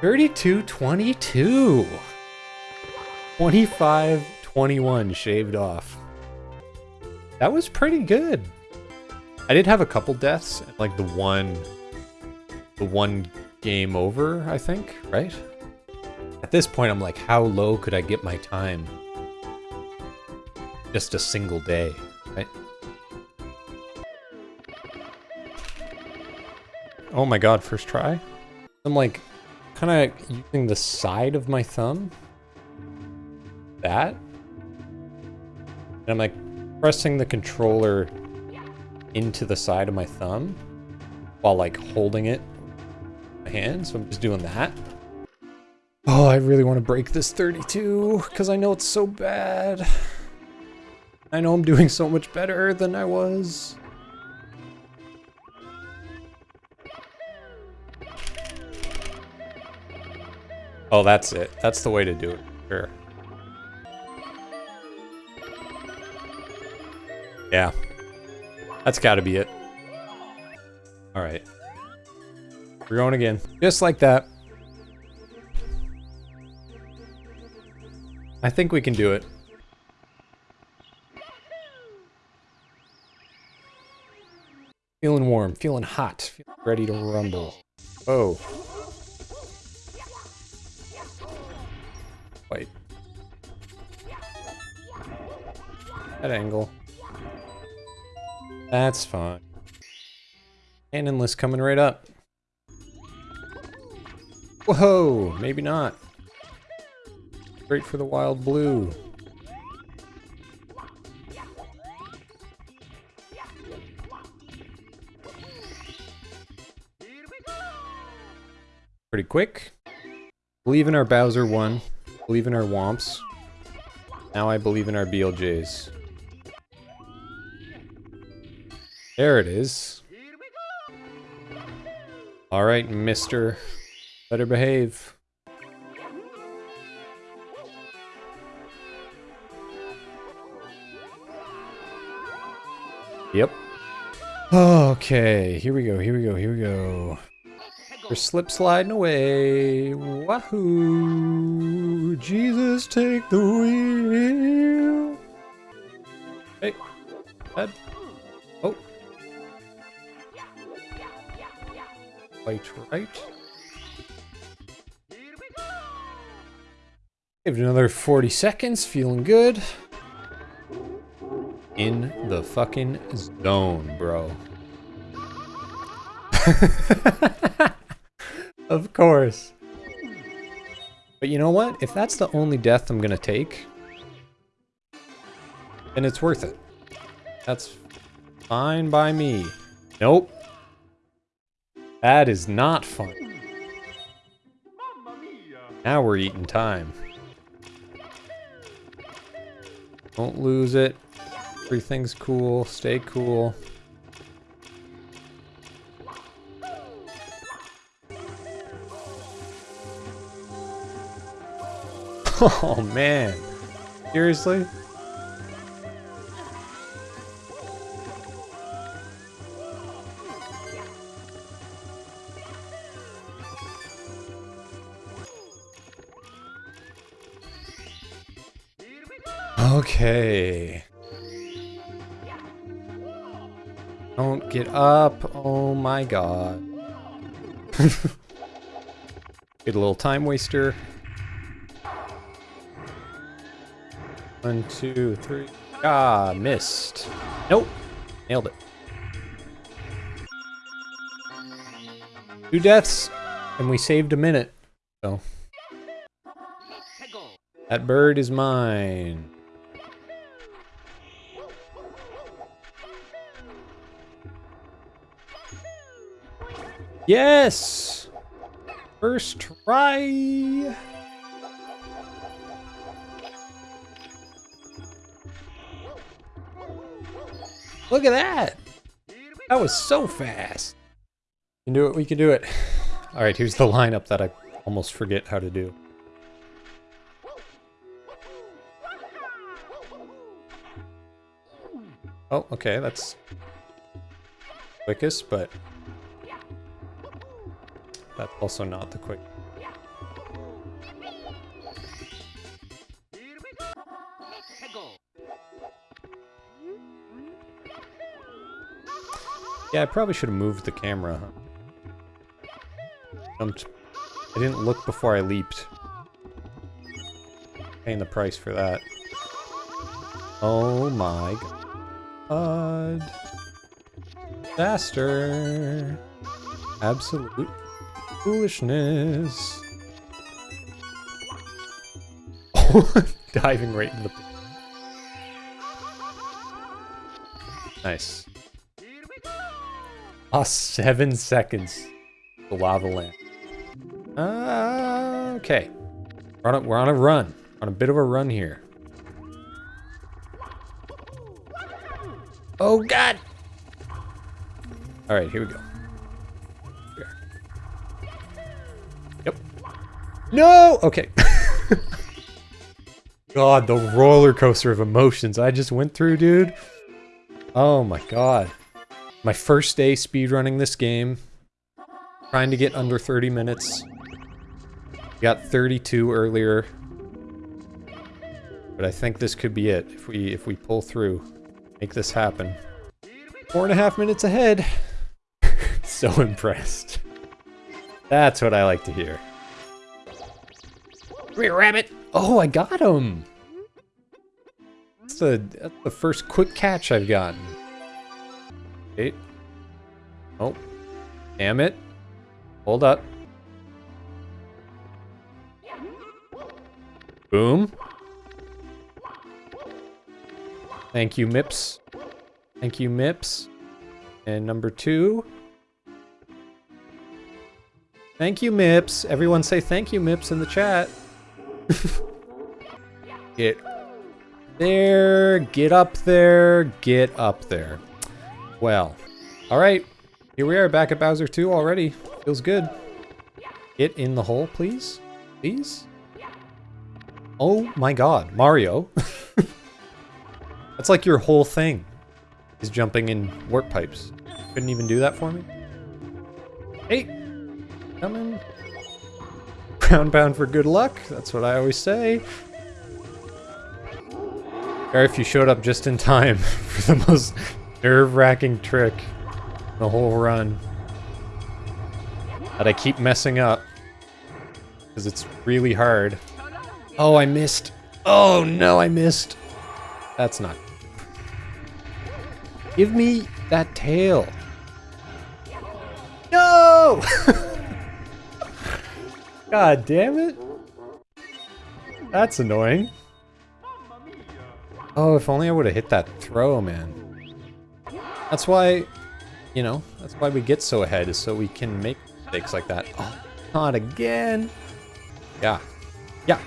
Thirty-two twenty-two. Twenty-five twenty-one shaved off. That was pretty good. I did have a couple deaths, like the one, the one game over, I think, right? At this point, I'm like, how low could I get my time? Just a single day, right? Oh my god, first try? I'm like, kind of using the side of my thumb. That? And I'm like pressing the controller into the side of my thumb while like holding it in my hand. So I'm just doing that. Oh, I really want to break this 32 because I know it's so bad. I know I'm doing so much better than I was. Oh, that's it. That's the way to do it. Sure. Yeah. That's got to be it. All right. We're going again. Just like that. I think we can do it. Feeling warm, feeling hot, feeling ready to rumble. Oh. That angle. That's fine. Cannonless coming right up. Whoa, maybe not. Great for the wild blue. Pretty quick. Believe in our Bowser 1. Believe in our Whomps. Now I believe in our BLJs. There it is. Alright, mister. Better behave. Yep. Okay, here we go, here we go, here we go. We're slip sliding away. Wahoo! Jesus, take the wheel. Hey, head. Oh. Right, right. Give it another 40 seconds, feeling good. In the fucking zone, bro. of course. But you know what? If that's the only death I'm gonna take, then it's worth it. That's fine by me. Nope. That is not fun. Now we're eating time. Don't lose it. Everything's cool. Stay cool. Oh man. Seriously? Okay. Don't get up. Oh my god. get a little time waster. One, two, three. Ah, missed. Nope. Nailed it. Two deaths, and we saved a minute. So. That bird is mine. Yes! First try! Look at that! That was so fast! We can do it, we can do it. Alright, here's the lineup that I almost forget how to do. Oh, okay, that's quickest, but that's also not the quick. Yeah, I probably should have moved the camera. Jumped. I didn't look before I leaped. Paying the price for that. Oh my god. Disaster. Absolute foolishness. Diving right into the... Nice. Ah, seven seconds. The lava lamp. Uh, okay. We're on, a, we're on a run. On a bit of a run here. Oh, God! Alright, here we go. Here. Yep. No! Okay. God, the roller coaster of emotions I just went through, dude. Oh my god. My first day speedrunning this game. Trying to get under 30 minutes. Got 32 earlier. But I think this could be it if we if we pull through. Make this happen. Four and a half minutes ahead. so impressed. That's what I like to hear. Come here, rabbit! Oh, I got him! That's the, that's the first quick catch I've gotten. Okay. Oh. Damn it. Hold up. Boom. Thank you, Mips. Thank you, Mips. And number two. Thank you, Mips. Everyone say thank you, Mips, in the chat. get there, get up there, get up there. Well, all right. Here we are back at Bowser 2 already. Feels good. Get in the hole, please. Please. Oh my god, Mario. That's like your whole thing. Is jumping in warp pipes. Couldn't even do that for me? Hey! Coming. Ground pound for good luck. That's what I always say. Or if you showed up just in time for the most nerve-wracking trick the whole run. That I keep messing up. Because it's really hard. Oh, I missed. Oh no, I missed. That's not. Give me that tail. No! God damn it. That's annoying. Oh, if only I would have hit that throw, man. That's why, you know, that's why we get so ahead, is so we can make mistakes like that. Oh, not again. Yeah. Yeah.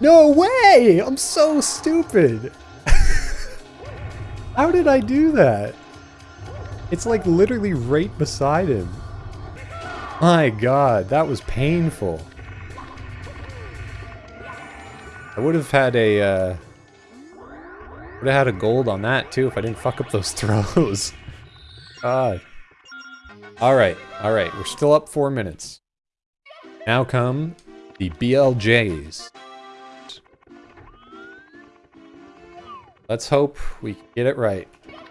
No way! I'm so stupid! How did I do that? It's like literally right beside him. My god, that was painful. I would have had a, uh... Would have had a gold on that, too, if I didn't fuck up those throws. God. Alright, alright, we're still up four minutes. Now come the BLJs. Let's hope we get it right.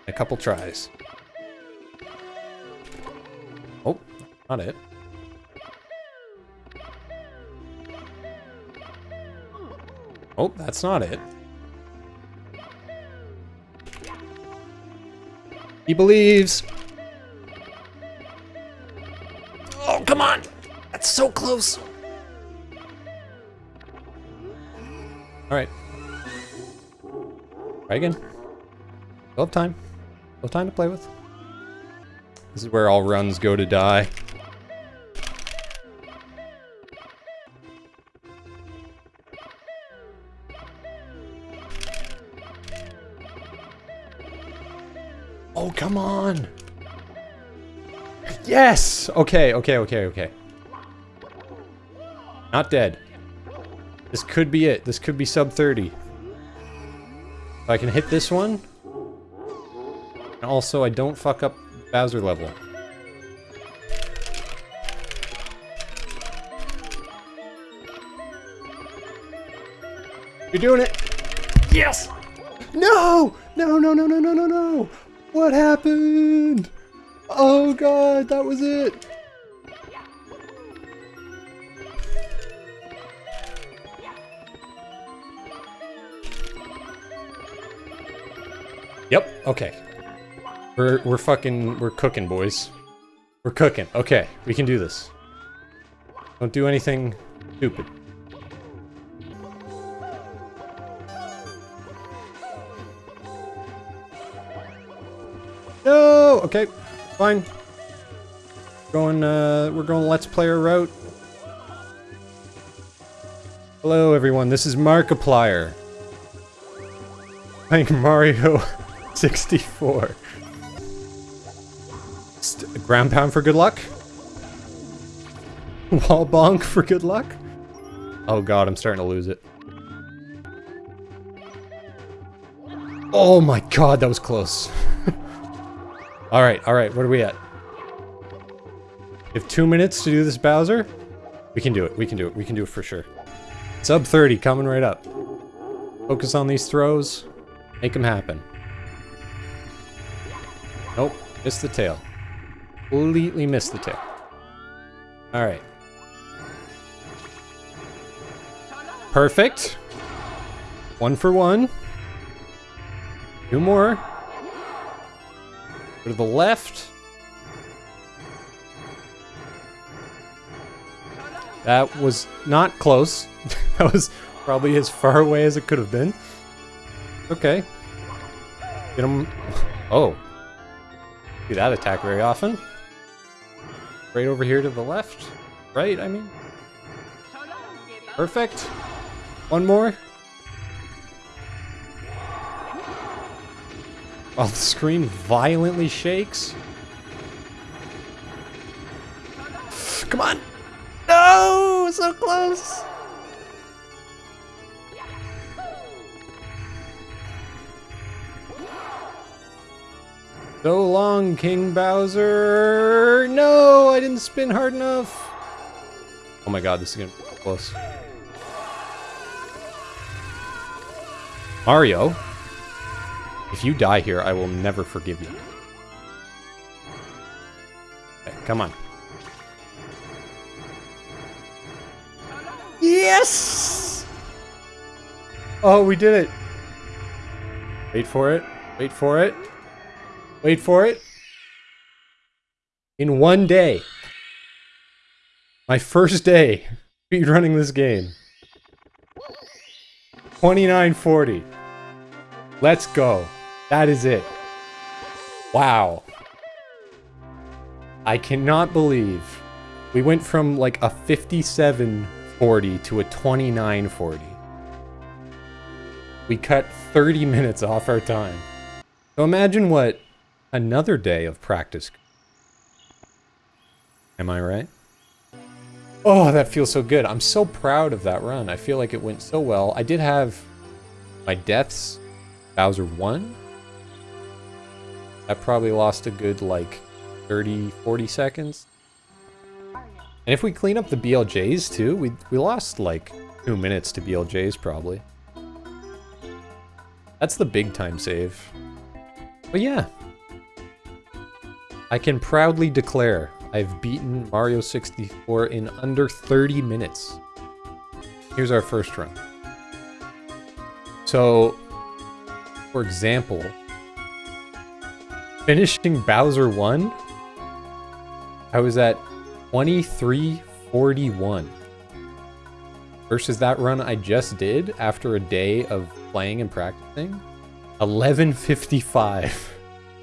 A couple tries. Oh, not it. Oh, that's not it. He believes. Oh, come on. That's so close. All right. Try again. Still have time. Still have time to play with. This is where all runs go to die. Come on! Yes! Okay, okay, okay, okay. Not dead. This could be it. This could be sub 30. If I can hit this one. And also, I don't fuck up Bowser level. You're doing it! Yes! No! No, no, no, no, no, no, no! What happened? Oh god, that was it! Yep, okay. We're, we're fucking, we're cooking, boys. We're cooking. Okay, we can do this. Don't do anything stupid. No! Okay, fine. Going, uh, we're going Let's Player route. Hello, everyone. This is Markiplier. Playing Mario 64. St ground pound for good luck? Wall bonk for good luck? Oh god, I'm starting to lose it. Oh my god, that was close. alright, alright, what are we at? Have two minutes to do this Bowser? We can do it, we can do it, we can do it for sure. Sub 30 coming right up. Focus on these throws. Make them happen. Nope, missed the tail. Completely missed the tail. Alright. Perfect. One for one. Two more. To the left. That was not close. that was probably as far away as it could have been. Okay. Get him. Oh. Do that attack very often. Right over here to the left. Right, I mean. Perfect. One more. While the screen violently shakes. Come on! No! So close! So long, King Bowser! No, I didn't spin hard enough! Oh my god, this is gonna be close. Mario, if you die here, I will never forgive you. Okay, come on. Yes! Oh, we did it. Wait for it. Wait for it. Wait for it. In one day. My first day running this game. 2940. Let's go. That is it. Wow. I cannot believe we went from like a 5740 to a 2940. We cut 30 minutes off our time. So imagine what another day of practice. Am I right? Oh, that feels so good. I'm so proud of that run. I feel like it went so well. I did have my deaths. Bowser 1. That probably lost a good, like, 30, 40 seconds. And if we clean up the BLJs, too, we, we lost, like, two minutes to BLJs, probably. That's the big time save. But yeah, I can proudly declare I've beaten Mario 64 in under 30 minutes. Here's our first run. So, for example, finishing Bowser 1, I was at 2341 versus that run I just did after a day of playing and practicing, 1155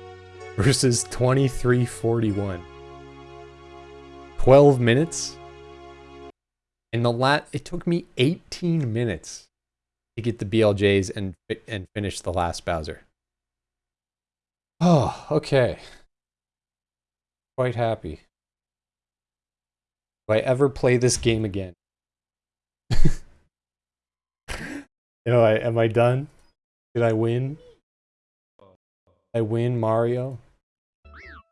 versus 2341. 12 minutes. In the lat, it took me 18 minutes to get the BLJs and and finish the last Bowser. Oh, okay. Quite happy. Do I ever play this game again? you know, I am I done? Did I win? I win Mario?